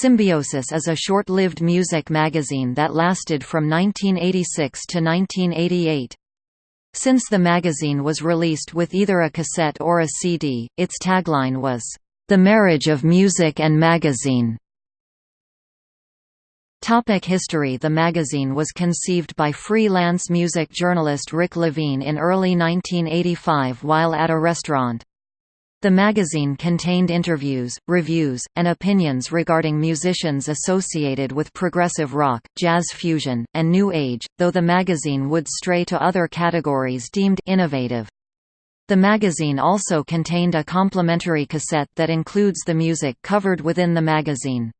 Symbiosis is a short-lived music magazine that lasted from 1986 to 1988. Since the magazine was released with either a cassette or a CD, its tagline was, "...the marriage of music and magazine." Topic history The magazine was conceived by freelance music journalist Rick Levine in early 1985 while at a restaurant. The magazine contained interviews, reviews, and opinions regarding musicians associated with progressive rock, jazz fusion, and new age, though the magazine would stray to other categories deemed innovative. The magazine also contained a complimentary cassette that includes the music covered within the magazine.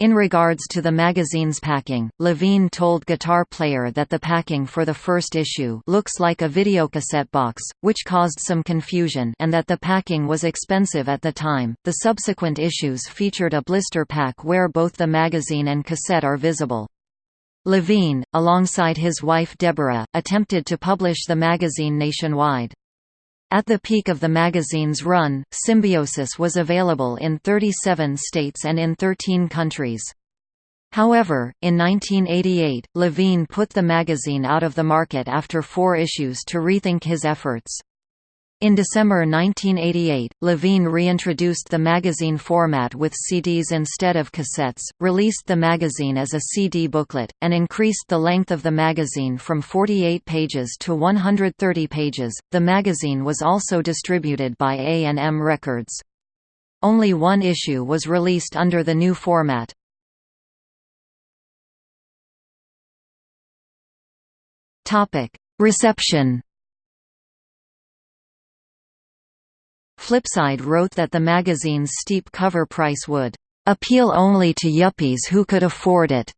In regards to the magazine's packing, Levine told Guitar Player that the packing for the first issue looks like a videocassette box, which caused some confusion and that the packing was expensive at the time. The subsequent issues featured a blister pack where both the magazine and cassette are visible. Levine, alongside his wife Deborah, attempted to publish the magazine nationwide. At the peak of the magazine's run, Symbiosis was available in 37 states and in 13 countries. However, in 1988, Levine put the magazine out of the market after four issues to rethink his efforts. In December 1988, Levine reintroduced the magazine format with CDs instead of cassettes, released the magazine as a CD booklet, and increased the length of the magazine from 48 pages to 130 pages. The magazine was also distributed by A&M Records. Only one issue was released under the new format. Topic: Reception Flipside wrote that the magazine's steep cover price would appeal only to yuppies who could afford it,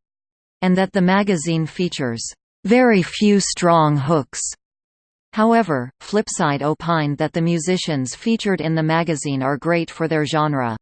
and that the magazine features very few strong hooks. However, Flipside opined that the musicians featured in the magazine are great for their genre.